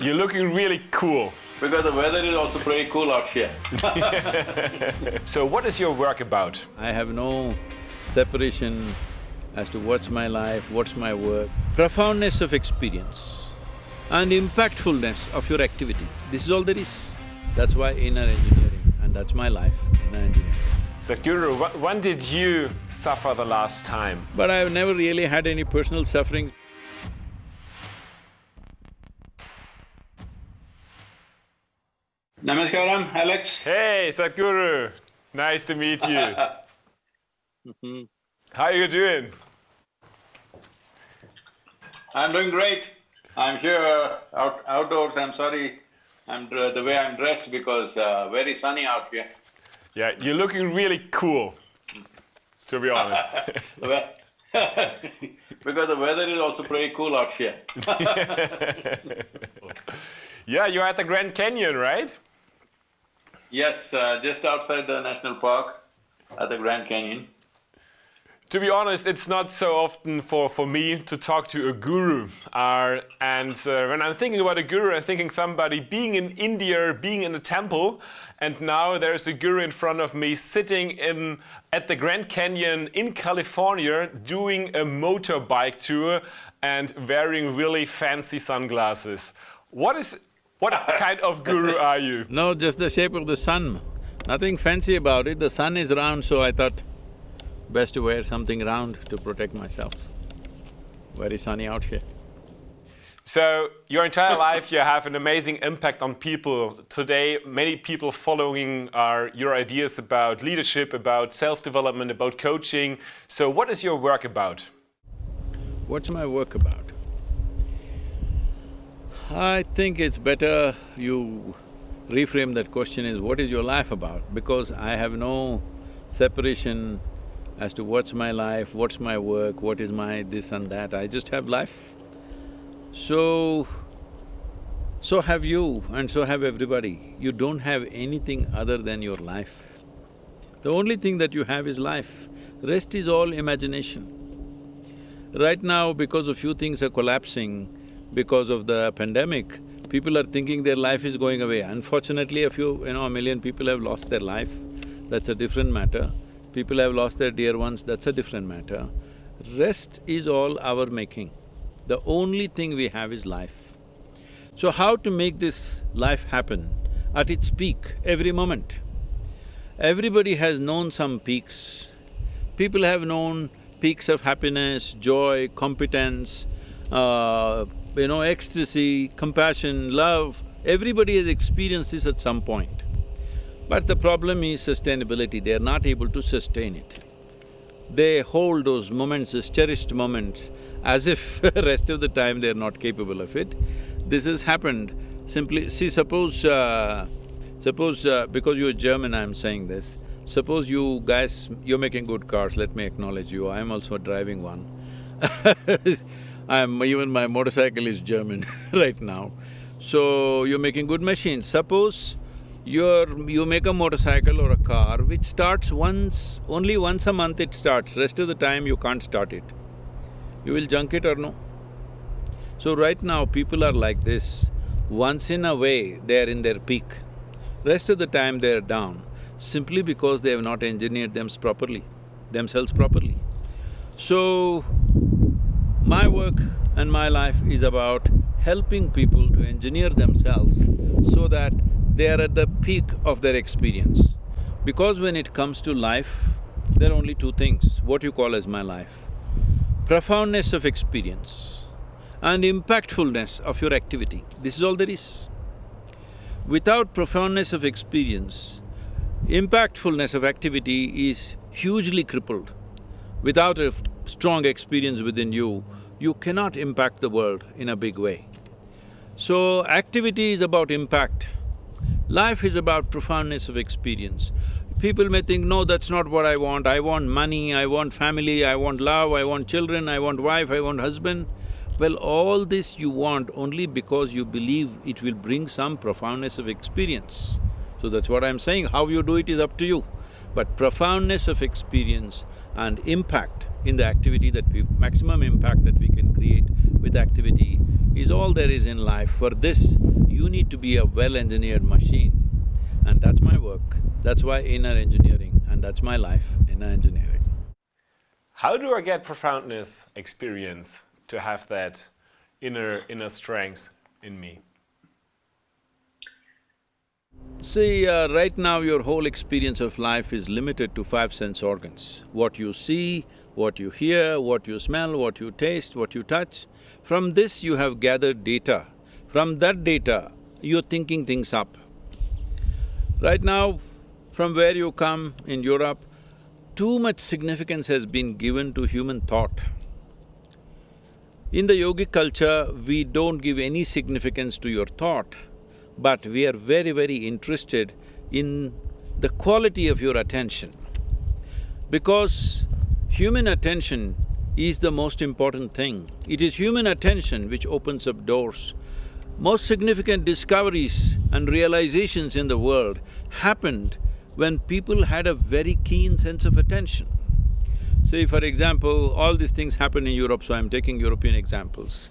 You're looking really cool. Because the weather is also pretty cool out here. So what is your work about? I have no separation as to what's my life, what's my work. Profoundness of experience and impactfulness of your activity, this is all there is. That's why inner engineering and that's my life, inner engineering. Sadhguru, wh- when did you suffer the last time? But I've never really had any personal suffering. Namaskaram, Alex. Hey, Sadhguru, nice to meet you. How are you doing? I'm doing great. I'm here uh, out, outdoors. I'm sorry, I'm the way I'm dressed because uh, very sunny out here. Yeah, you're looking really cool, to be honest. Because the weather is also pretty cool out here. yeah, you're at the Grand Canyon, right? Yes, uh, just outside the national park at the Grand Canyon. To be honest, it's not so often for, for me to talk to a guru. Uh, and uh, when I'm thinking about a guru, I'm thinking somebody being in India, being in a temple, and now there's a guru in front of me sitting in at the Grand Canyon in California doing a motorbike tour and wearing really fancy sunglasses. What is what kind of guru are you? No, just the shape of the sun, nothing fancy about it. The sun is round, so I thought best to wear something round to protect myself. Very sunny out here. So your entire life, you have an amazing impact on people. Today, many people following are your ideas about leadership, about self-development, about coaching. So what is your work about? What's my work about? I think it's better you reframe that question is what is your life about? Because I have no separation as to what's my life, what's my work, what is my this and that, I just have life. So, so have you and so have everybody. You don't have anything other than your life. The only thing that you have is life, rest is all imagination. Right now, because a few things are collapsing, because of the pandemic, people are thinking their life is going away. Unfortunately, a few, you know, a million people have lost their life, that's a different matter. People have lost their dear ones, that's a different matter. Rest is all our making. The only thing we have is life. So how to make this life happen at its peak every moment? Everybody has known some peaks. People have known peaks of happiness, joy, competence, uh, you know, ecstasy, compassion, love. Everybody has experienced this at some point. But the problem is sustainability, they are not able to sustain it. They hold those moments as cherished moments as if rest of the time they're not capable of it. This has happened simply… see, suppose… Uh, suppose… Uh, because you're German, I'm saying this. Suppose you guys… you're making good cars, let me acknowledge you, I'm also driving one I'm… even my motorcycle is German right now. So, you're making good machines. Suppose you're… you make a motorcycle or a car which starts once… only once a month it starts, rest of the time you can't start it. You will junk it or no? So right now people are like this, once in a way they are in their peak, rest of the time they are down, simply because they have not engineered them properly, themselves properly. So, my work and my life is about helping people to engineer themselves so that they are at the peak of their experience. Because when it comes to life, there are only two things, what you call as my life. Profoundness of experience and impactfulness of your activity, this is all there is. Without profoundness of experience, impactfulness of activity is hugely crippled. Without a strong experience within you, you cannot impact the world in a big way. So, activity is about impact. Life is about profoundness of experience. People may think, no, that's not what I want, I want money, I want family, I want love, I want children, I want wife, I want husband. Well, all this you want only because you believe it will bring some profoundness of experience. So that's what I'm saying, how you do it is up to you. But profoundness of experience and impact in the activity that we… maximum impact that we can create with activity is all there is in life. For this, You need to be a well-engineered machine. And that's my work. That's why inner engineering, and that's my life, inner engineering. How do I get profoundness experience to have that inner inner strength in me? See, uh, right now your whole experience of life is limited to five sense organs. What you see, what you hear, what you smell, what you taste, what you touch. From this you have gathered data. From that data, you're thinking things up. Right now, from where you come in Europe, too much significance has been given to human thought. In the yogic culture, we don't give any significance to your thought, but we are very, very interested in the quality of your attention. Because human attention is the most important thing. It is human attention which opens up doors. Most significant discoveries and realizations in the world happened when people had a very keen sense of attention. Say, for example, all these things happen in Europe, so I'm taking European examples.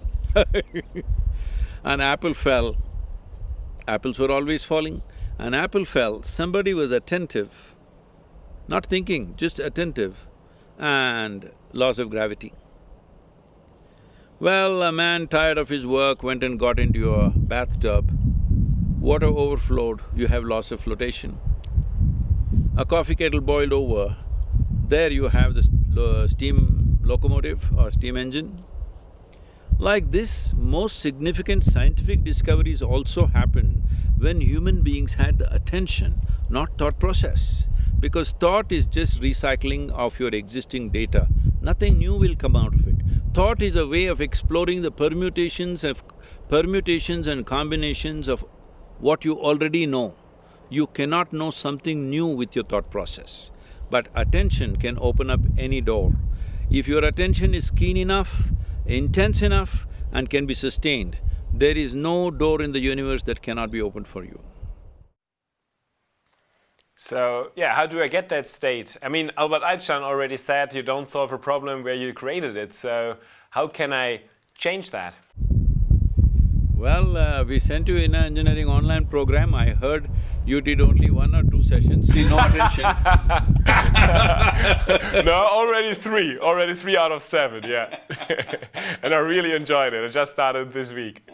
An apple fell, apples were always falling. An apple fell, somebody was attentive, not thinking, just attentive, and laws of gravity. Well, a man tired of his work went and got into a bathtub, water overflowed, you have loss of flotation. A coffee kettle boiled over, there you have the steam locomotive or steam engine. Like this, most significant scientific discoveries also happen when human beings had the attention, not thought process. Because thought is just recycling of your existing data, nothing new will come out of it. Thought is a way of exploring the permutations of… permutations and combinations of what you already know. You cannot know something new with your thought process. But attention can open up any door. If your attention is keen enough, intense enough and can be sustained, there is no door in the universe that cannot be opened for you. So, yeah, how do I get that state? I mean, Albert Einstein already said you don't solve a problem where you created it, so how can I change that? Well, uh, we sent you inner engineering online program. I heard you did only one or two sessions, see no attention. no, already three, already three out of seven, yeah. and I really enjoyed it. I just started this week.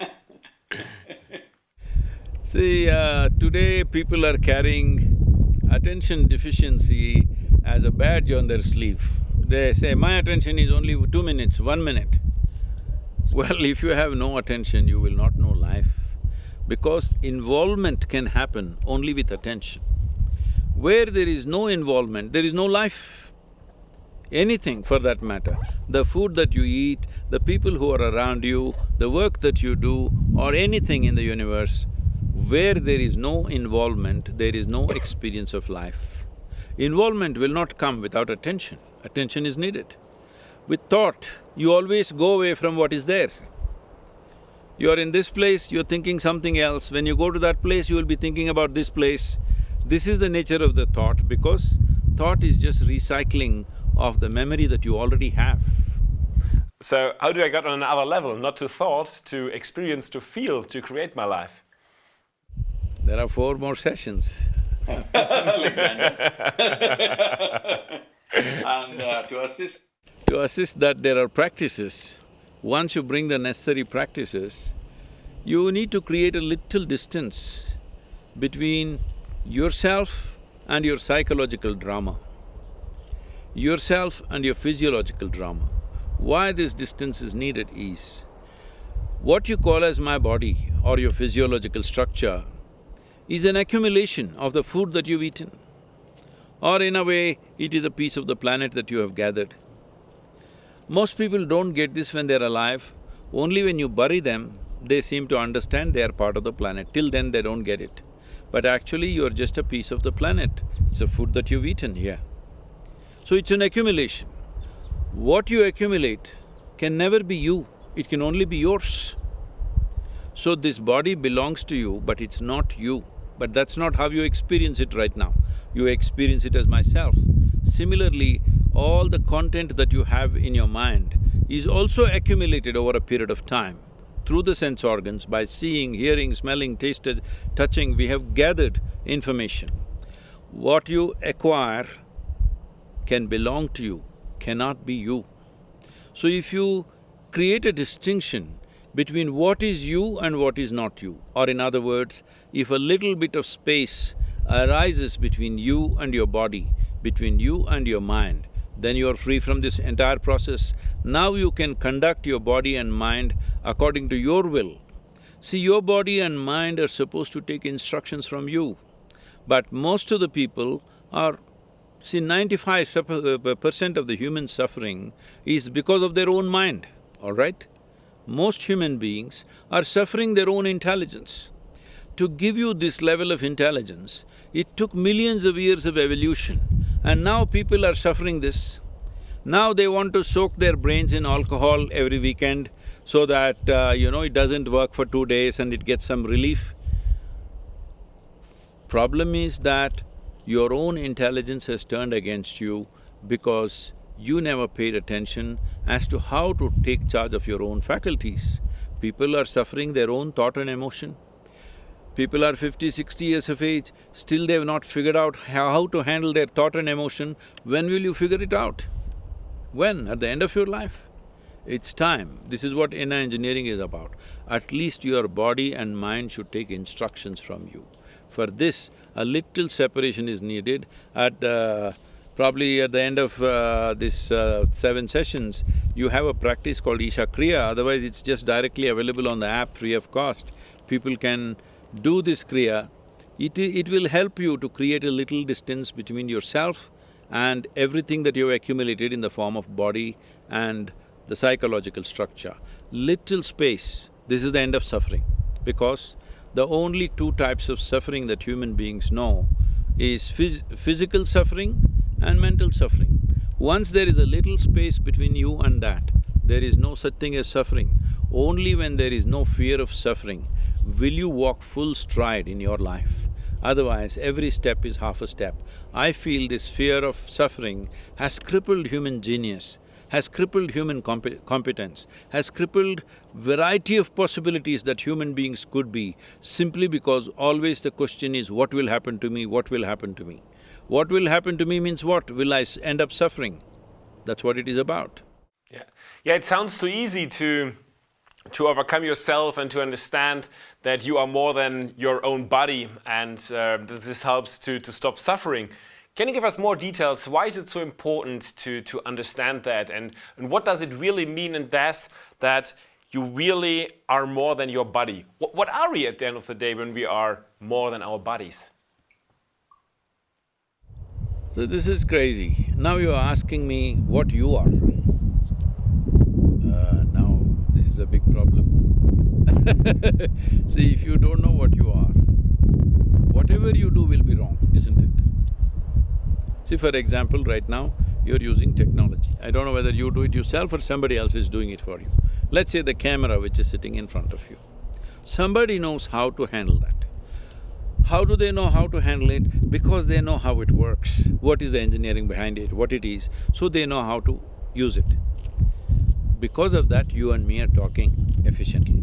See, uh, today people are carrying attention deficiency as a badge on their sleeve. They say, my attention is only two minutes, one minute. Well, if you have no attention, you will not know life. Because involvement can happen only with attention. Where there is no involvement, there is no life. Anything for that matter. The food that you eat, the people who are around you, the work that you do, or anything in the universe, where there is no involvement, there is no experience of life. Involvement will not come without attention, attention is needed. With thought, you always go away from what is there. You are in this place, you're thinking something else, when you go to that place, you will be thinking about this place. This is the nature of the thought because thought is just recycling of the memory that you already have. So how do I get on another level, not to thought, to experience, to feel, to create my life? There are four more sessions. and uh, to assist… To assist that there are practices. Once you bring the necessary practices, you need to create a little distance between yourself and your psychological drama, yourself and your physiological drama. Why this distance is needed is, what you call as my body or your physiological structure is an accumulation of the food that you've eaten. Or in a way, it is a piece of the planet that you have gathered. Most people don't get this when they're alive, only when you bury them, they seem to understand they are part of the planet, till then they don't get it. But actually you're just a piece of the planet, it's a food that you've eaten here. So it's an accumulation. What you accumulate can never be you, it can only be yours. So this body belongs to you, but it's not you. But that's not how you experience it right now. You experience it as myself. Similarly, all the content that you have in your mind is also accumulated over a period of time. through the sense organs, by seeing, hearing, smelling, tasting, touching, we have gathered information. What you acquire can belong to you, cannot be you. So if you create a distinction between what is you and what is not you, or in other words, if a little bit of space arises between you and your body, between you and your mind, then you are free from this entire process. Now you can conduct your body and mind according to your will. See, your body and mind are supposed to take instructions from you, but most of the people are… See, ninety-five uh, percent of the human suffering is because of their own mind, all right? Most human beings are suffering their own intelligence. To give you this level of intelligence, it took millions of years of evolution and now people are suffering this. Now they want to soak their brains in alcohol every weekend so that, uh, you know, it doesn't work for two days and it gets some relief. Problem is that your own intelligence has turned against you because you never paid attention as to how to take charge of your own faculties. People are suffering their own thought and emotion. People are fifty, sixty years of age, still they've not figured out how to handle their thought and emotion. When will you figure it out? When? At the end of your life? It's time. This is what inner engineering is about. At least your body and mind should take instructions from you. For this, a little separation is needed. At the… probably at the end of uh, this uh, seven sessions, you have a practice called Isha Kriya, otherwise it's just directly available on the app free of cost. People can do this Kriya, it, it will help you to create a little distance between yourself and everything that you've accumulated in the form of body and the psychological structure. Little space, this is the end of suffering because the only two types of suffering that human beings know is phys physical suffering and mental suffering. Once there is a little space between you and that, there is no such thing as suffering. Only when there is no fear of suffering will you walk full stride in your life? Otherwise, every step is half a step. I feel this fear of suffering has crippled human genius, has crippled human comp competence, has crippled variety of possibilities that human beings could be, simply because always the question is, what will happen to me, what will happen to me? What will happen to me means what? Will I end up suffering? That's what it is about. Yeah, yeah. It sounds too easy to to overcome yourself and to understand that you are more than your own body and uh, this helps to, to stop suffering. Can you give us more details? Why is it so important to, to understand that and, and what does it really mean in this that you really are more than your body? What, what are we at the end of the day when we are more than our bodies? So this is crazy. Now you're asking me what you are. Uh, now, this is a big problem. See, if you don't know what you are, whatever you do will be wrong, isn't it? See, for example, right now, you're using technology. I don't know whether you do it yourself or somebody else is doing it for you. Let's say the camera which is sitting in front of you. Somebody knows how to handle that. How do they know how to handle it? Because they know how it works, what is the engineering behind it, what it is, so they know how to use it. Because of that, you and me are talking efficiently.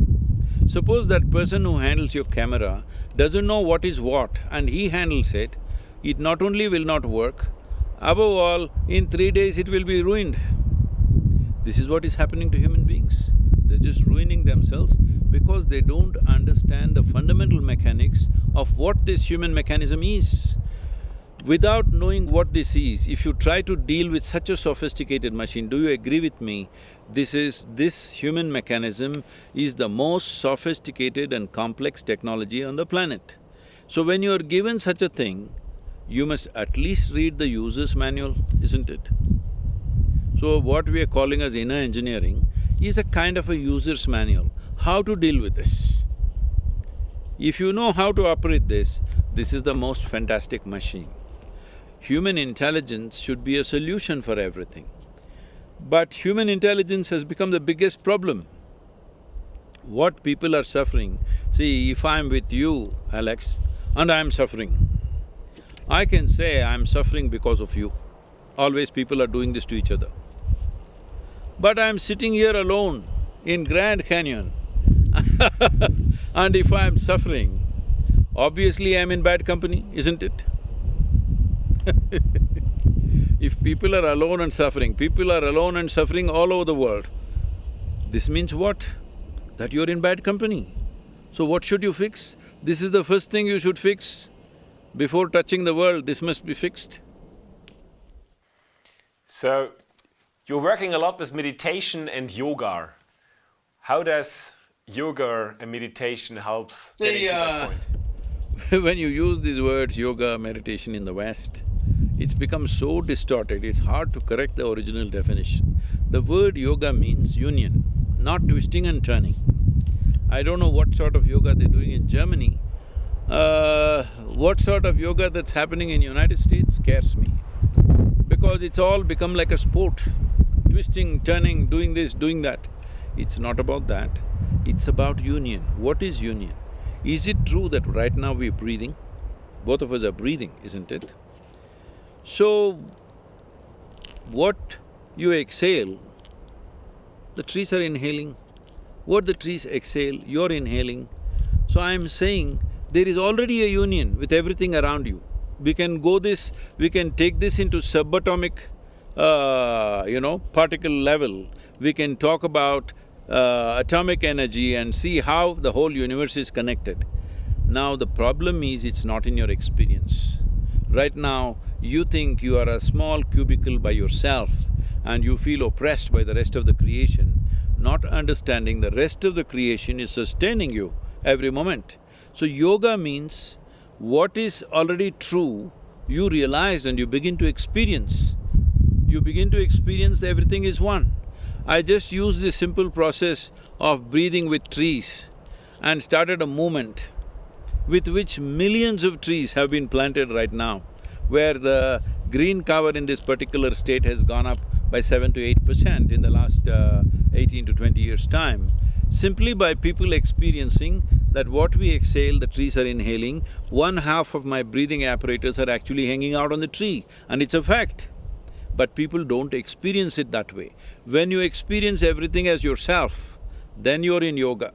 Suppose that person who handles your camera doesn't know what is what and he handles it, it not only will not work, above all, in three days it will be ruined. This is what is happening to human beings. They're just ruining themselves because they don't understand the fundamental mechanics of what this human mechanism is. Without knowing what this is, if you try to deal with such a sophisticated machine, do you agree with me this is… this human mechanism is the most sophisticated and complex technology on the planet. So when you're given such a thing, you must at least read the user's manual, isn't it? So what we are calling as inner engineering is a kind of a user's manual, how to deal with this. If you know how to operate this, this is the most fantastic machine. Human intelligence should be a solution for everything. But human intelligence has become the biggest problem. What people are suffering, see, if I'm with you, Alex, and I'm suffering, I can say I'm suffering because of you. Always people are doing this to each other. But I'm sitting here alone in Grand Canyon and if I'm suffering, obviously I'm in bad company, isn't it? if people are alone and suffering, people are alone and suffering all over the world, this means what? That you're in bad company. So what should you fix? This is the first thing you should fix. Before touching the world, this must be fixed. So, you're working a lot with meditation and yoga. How does yoga and meditation helps getting See, to that uh, point? when you use these words, yoga, meditation in the West, it's become so distorted, it's hard to correct the original definition. The word yoga means union, not twisting and turning. I don't know what sort of yoga they're doing in Germany. Uh, what sort of yoga that's happening in United States scares me. Because it's all become like a sport, twisting, turning, doing this, doing that. It's not about that, it's about union. What is union? Is it true that right now we're breathing? Both of us are breathing, isn't it? So, what you exhale, the trees are inhaling. What the trees exhale, you're inhaling. So I'm saying there is already a union with everything around you. We can go this… we can take this into subatomic, uh, you know, particle level. We can talk about uh, atomic energy and see how the whole universe is connected. Now the problem is it's not in your experience. Right now, you think you are a small cubicle by yourself and you feel oppressed by the rest of the creation, not understanding the rest of the creation is sustaining you every moment. So yoga means what is already true, you realize and you begin to experience. You begin to experience everything is one. I just used this simple process of breathing with trees and started a movement with which millions of trees have been planted right now, where the green cover in this particular state has gone up by seven to eight percent in the last uh, eighteen to twenty years' time, simply by people experiencing that what we exhale, the trees are inhaling, one half of my breathing apparatus are actually hanging out on the tree, and it's a fact. But people don't experience it that way. When you experience everything as yourself, then you're in yoga.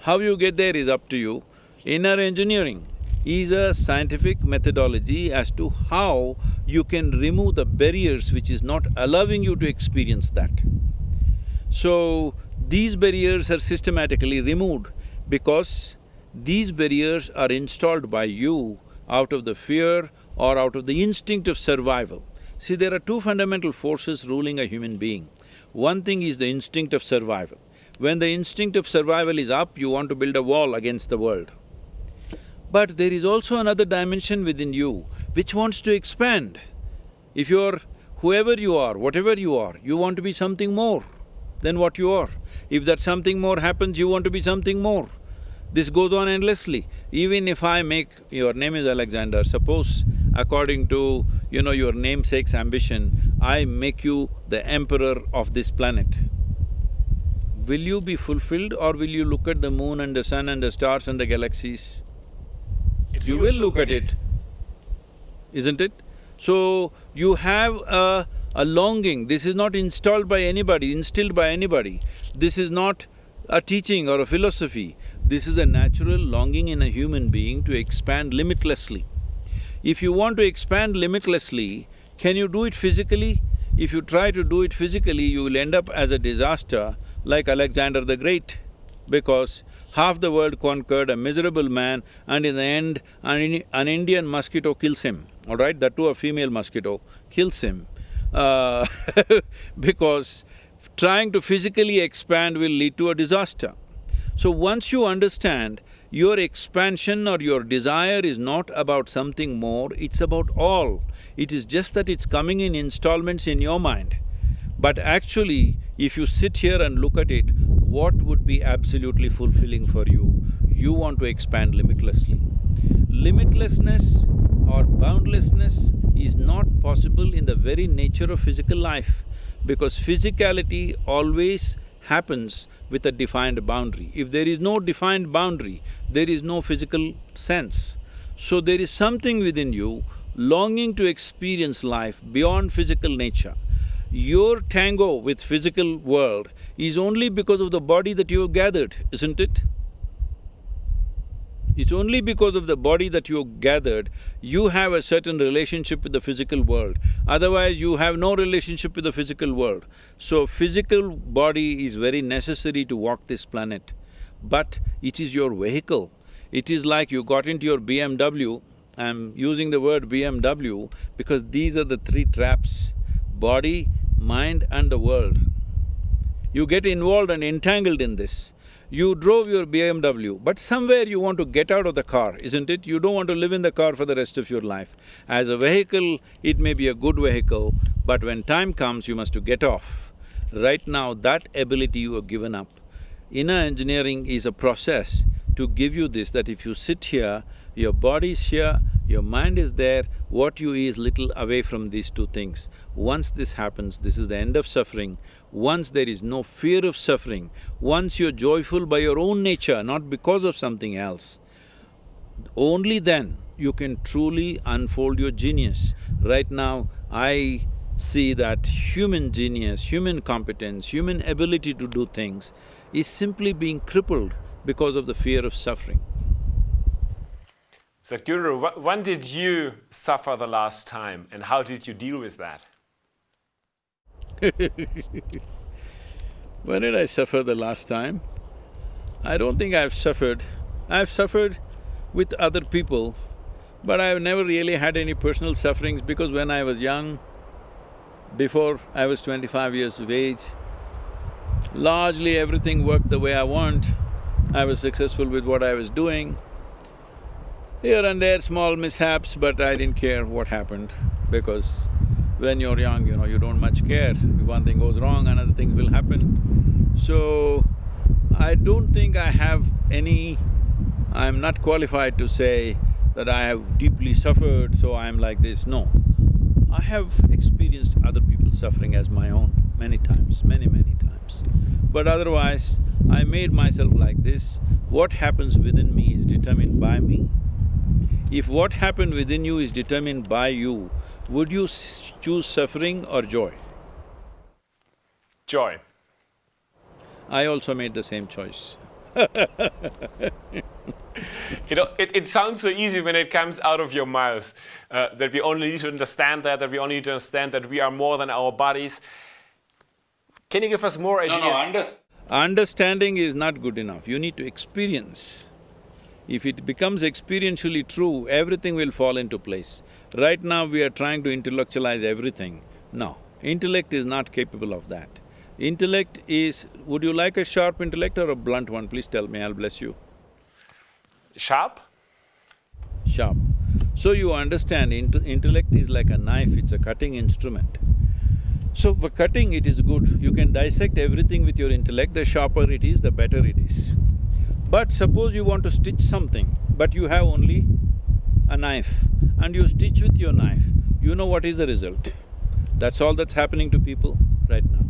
How you get there is up to you. Inner engineering is a scientific methodology as to how you can remove the barriers which is not allowing you to experience that. So, these barriers are systematically removed because these barriers are installed by you out of the fear or out of the instinct of survival. See, there are two fundamental forces ruling a human being. One thing is the instinct of survival. When the instinct of survival is up, you want to build a wall against the world. But there is also another dimension within you which wants to expand. If you're whoever you are, whatever you are, you want to be something more than what you are. If that something more happens, you want to be something more. This goes on endlessly. Even if I make… your name is Alexander, suppose according to, you know, your namesake's ambition, I make you the emperor of this planet. Will you be fulfilled or will you look at the moon and the sun and the stars and the galaxies? It You will look at it, isn't it? So, you have a, a longing, this is not installed by anybody, instilled by anybody. This is not a teaching or a philosophy, this is a natural longing in a human being to expand limitlessly. If you want to expand limitlessly, can you do it physically? If you try to do it physically, you will end up as a disaster like Alexander the Great, because half the world conquered, a miserable man, and in the end, an, an Indian mosquito kills him, all right? That too a female mosquito kills him. Uh, because trying to physically expand will lead to a disaster. So once you understand your expansion or your desire is not about something more, it's about all. It is just that it's coming in installments in your mind. But actually, if you sit here and look at it, what would be absolutely fulfilling for you? You want to expand limitlessly. Limitlessness or boundlessness is not possible in the very nature of physical life because physicality always happens with a defined boundary. If there is no defined boundary, there is no physical sense. So there is something within you longing to experience life beyond physical nature. Your tango with physical world is only because of the body that you have gathered, isn't it? It's only because of the body that you gathered, you have a certain relationship with the physical world. Otherwise, you have no relationship with the physical world. So, physical body is very necessary to walk this planet, but it is your vehicle. It is like you got into your BMW, I'm using the word BMW because these are the three traps, body, mind and the world. You get involved and entangled in this. You drove your BMW, but somewhere you want to get out of the car, isn't it? You don't want to live in the car for the rest of your life. As a vehicle, it may be a good vehicle, but when time comes, you must to get off. Right now, that ability you have given up. Inner engineering is a process to give you this, that if you sit here, your body is here, your mind is there, what you is little away from these two things. Once this happens, this is the end of suffering. Once there is no fear of suffering, once you're joyful by your own nature, not because of something else, only then you can truly unfold your genius. Right now, I see that human genius, human competence, human ability to do things is simply being crippled because of the fear of suffering. Sadhguru, when did you suffer the last time and how did you deal with that? when did I suffer the last time? I don't think I've suffered. I've suffered with other people, but I've never really had any personal sufferings because when I was young, before I was twenty-five years of age, largely everything worked the way I want. I was successful with what I was doing. Here and there, small mishaps, but I didn't care what happened because when you're young, you know, you don't much care. If one thing goes wrong, another thing will happen. So, I don't think I have any… I'm not qualified to say that I have deeply suffered, so I'm like this, no. I have experienced other people's suffering as my own many times, many, many times. But otherwise, I made myself like this. What happens within me is determined by me. If what happened within you is determined by you, would you choose suffering or joy? Joy. I also made the same choice you know, it, it, sounds so easy when it comes out of your mouth, uh, that we only need to understand that, that we only need to understand that we are more than our bodies. Can you give us more ideas? No, no, under Understanding is not good enough, you need to experience. If it becomes experientially true, everything will fall into place. Right now we are trying to intellectualize everything. No, intellect is not capable of that. Intellect is… would you like a sharp intellect or a blunt one? Please tell me, I'll bless you. Sharp? Sharp. So you understand, int intellect is like a knife, it's a cutting instrument. So for cutting it is good, you can dissect everything with your intellect, the sharper it is, the better it is. But suppose you want to stitch something, but you have only a knife and you stitch with your knife, you know what is the result. That's all that's happening to people right now.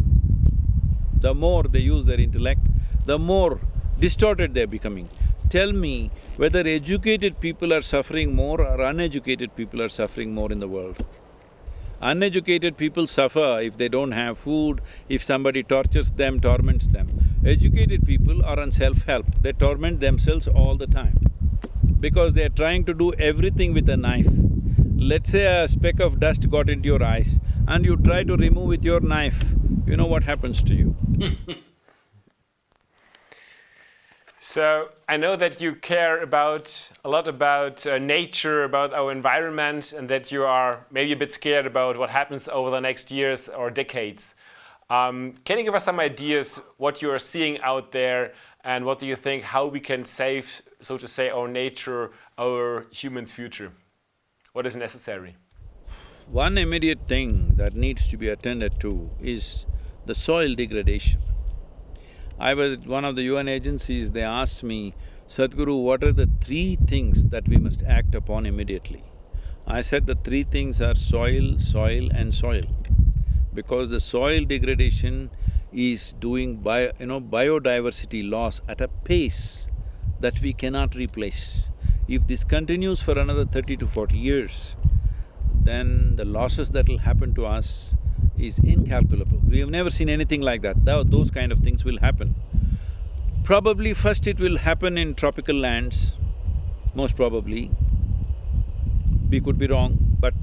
The more they use their intellect, the more distorted they're becoming. Tell me whether educated people are suffering more or uneducated people are suffering more in the world. Uneducated people suffer if they don't have food, if somebody tortures them, torments them. Educated people are on self-help, they torment themselves all the time because they're trying to do everything with a knife. Let's say a speck of dust got into your eyes and you try to remove with your knife, you know what happens to you. So I know that you care about a lot about uh, nature, about our environment, and that you are maybe a bit scared about what happens over the next years or decades. Um, can you give us some ideas what you are seeing out there, and what do you think how we can save, so to say, our nature, our humans' future? What is necessary? One immediate thing that needs to be attended to is the soil degradation. I was at one of the UN agencies, they asked me, Sadhguru, what are the three things that we must act upon immediately? I said the three things are soil, soil and soil. Because the soil degradation is doing bio, you know, biodiversity loss at a pace that we cannot replace. If this continues for another thirty to forty years, then the losses that will happen to us is incalculable. We have never seen anything like that, those kind of things will happen. Probably first it will happen in tropical lands, most probably. We could be wrong, but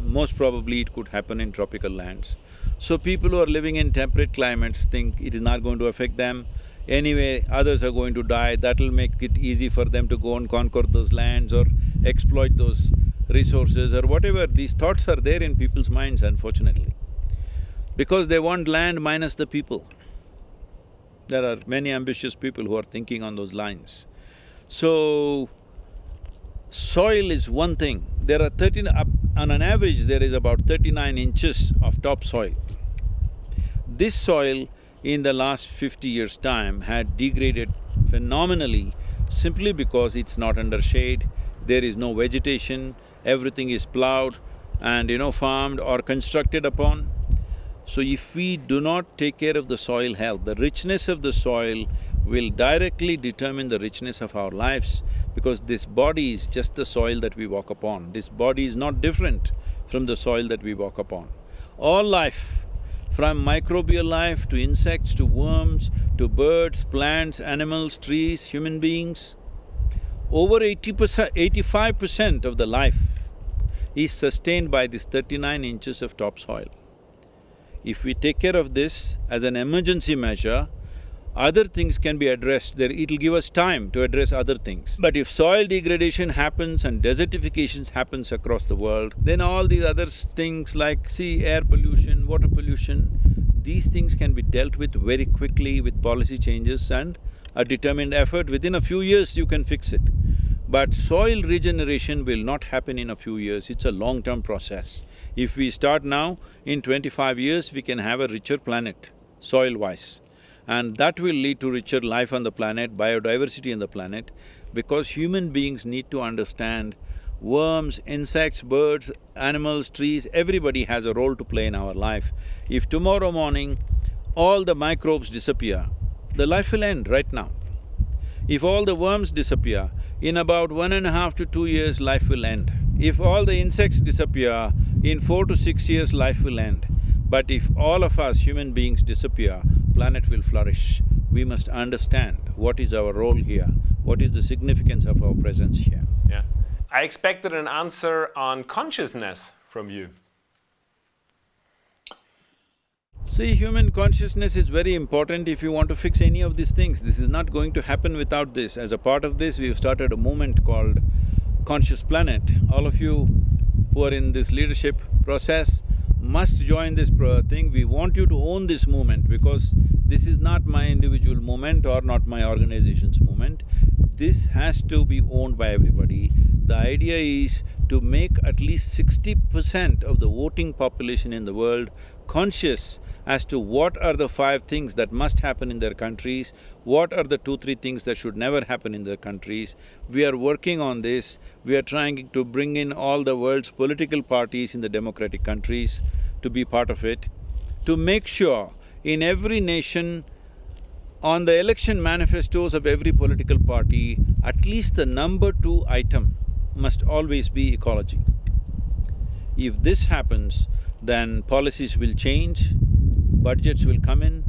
most probably it could happen in tropical lands. So people who are living in temperate climates think it is not going to affect them. Anyway, others are going to die, that'll make it easy for them to go and conquer those lands or exploit those resources or whatever. These thoughts are there in people's minds, unfortunately. Because they want land minus the people. There are many ambitious people who are thinking on those lines. So, soil is one thing. There are thirteen… on an average there is about thirty-nine inches of topsoil. This soil in the last fifty years' time had degraded phenomenally simply because it's not under shade, there is no vegetation, everything is plowed and you know farmed or constructed upon. So if we do not take care of the soil health, the richness of the soil will directly determine the richness of our lives because this body is just the soil that we walk upon. This body is not different from the soil that we walk upon. All life, from microbial life to insects to worms to birds, plants, animals, trees, human beings, over eighty percent… eighty-five percent of the life is sustained by this thirty-nine inches of topsoil. If we take care of this as an emergency measure, other things can be addressed, there it'll give us time to address other things. But if soil degradation happens and desertification happens across the world, then all these other things like, see, air pollution, water pollution, these things can be dealt with very quickly with policy changes and a determined effort, within a few years you can fix it. But soil regeneration will not happen in a few years, it's a long-term process. If we start now, in twenty-five years we can have a richer planet, soil-wise. And that will lead to richer life on the planet, biodiversity on the planet, because human beings need to understand worms, insects, birds, animals, trees, everybody has a role to play in our life. If tomorrow morning all the microbes disappear, the life will end right now. If all the worms disappear, in about one and a half to two years, life will end. If all the insects disappear, in four to six years, life will end. But if all of us human beings disappear, planet will flourish. We must understand what is our role here, what is the significance of our presence here. Yeah. I expected an answer on consciousness from you. See, human consciousness is very important if you want to fix any of these things. This is not going to happen without this. As a part of this, we've started a movement called Conscious Planet. All of you who are in this leadership process must join this thing. We want you to own this movement because this is not my individual movement or not my organization's movement. This has to be owned by everybody. The idea is to make at least sixty percent of the voting population in the world conscious as to what are the five things that must happen in their countries, what are the two, three things that should never happen in their countries. We are working on this, we are trying to bring in all the world's political parties in the democratic countries to be part of it, to make sure in every nation, on the election manifestos of every political party, at least the number two item must always be ecology. If this happens, then policies will change, budgets will come in,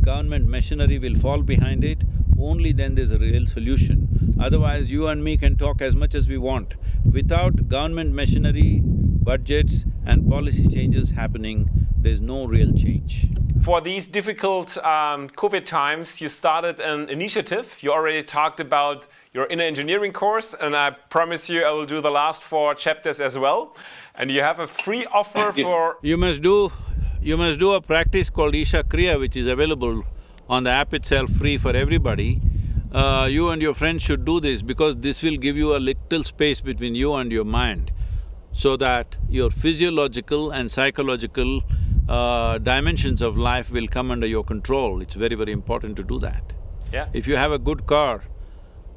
government machinery will fall behind it, only then there's a real solution. Otherwise, you and me can talk as much as we want. Without government machinery, budgets and policy changes happening, there's no real change. For these difficult um, COVID times, you started an initiative. You already talked about your inner engineering course, and I promise you I will do the last four chapters as well. And you have a free offer for… You must do you must do a practice called Isha Kriya which is available on the app itself free for everybody. Uh, you and your friends should do this because this will give you a little space between you and your mind so that your physiological and psychological uh, dimensions of life will come under your control. It's very, very important to do that. Yeah. If you have a good car,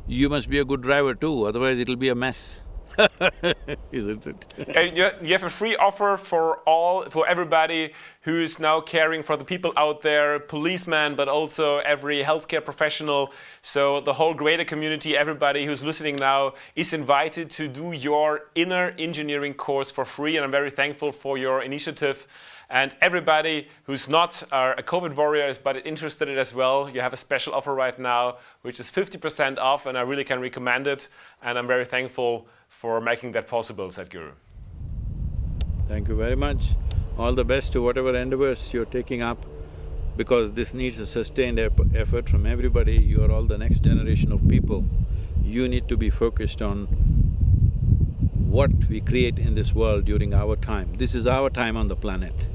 you must be a good driver too, otherwise it'll be a mess. Isn't it? and you, you have a free offer for all, for everybody who is now caring for the people out there, policemen, but also every healthcare professional. So the whole greater community, everybody who's listening now is invited to do your inner engineering course for free. And I'm very thankful for your initiative. And everybody who's not uh, a COVID warrior but interested in it as well, you have a special offer right now, which is 50% off, and I really can recommend it. And I'm very thankful for making that possible, Sadhguru. Thank you very much. All the best to whatever endeavors you're taking up because this needs a sustained effort from everybody. You are all the next generation of people. You need to be focused on what we create in this world during our time. This is our time on the planet.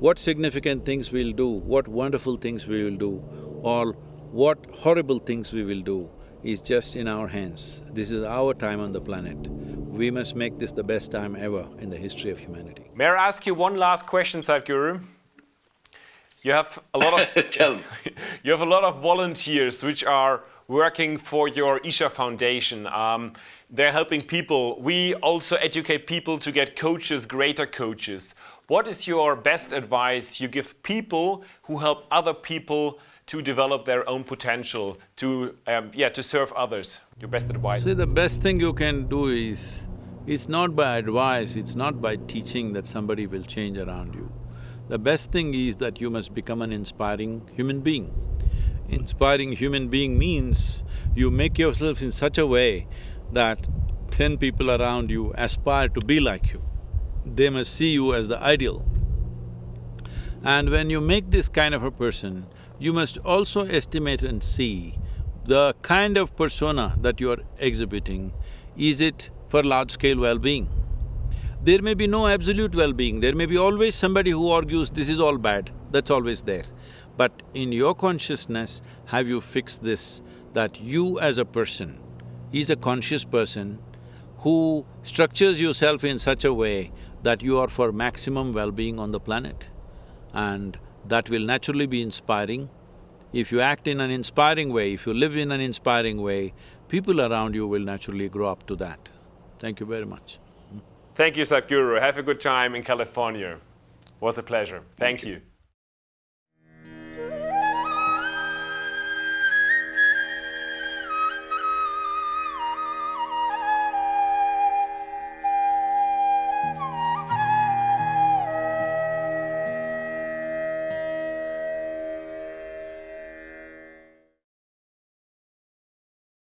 What significant things we'll do, what wonderful things we will do, or what horrible things we will do is just in our hands. This is our time on the planet. We must make this the best time ever in the history of humanity. May I ask you one last question, Sadhguru? You have a lot of Tell you have a lot of volunteers which are working for your Isha Foundation. Um, they're helping people. We also educate people to get coaches, greater coaches. What is your best advice you give people who help other people to develop their own potential, to um, yeah, to serve others? Your best advice. See, the best thing you can do is, it's not by advice, it's not by teaching that somebody will change around you. The best thing is that you must become an inspiring human being. Inspiring human being means you make yourself in such a way that ten people around you aspire to be like you. They must see you as the ideal. And when you make this kind of a person, you must also estimate and see the kind of persona that you are exhibiting, is it for large-scale well-being? There may be no absolute well-being, there may be always somebody who argues this is all bad, that's always there. But in your consciousness, have you fixed this, that you as a person is a conscious person who structures yourself in such a way that you are for maximum well-being on the planet. And that will naturally be inspiring. If you act in an inspiring way, if you live in an inspiring way, people around you will naturally grow up to that. Thank you very much. Thank you, Sadhguru. Have a good time in California. Was a pleasure. Thank, Thank you. you.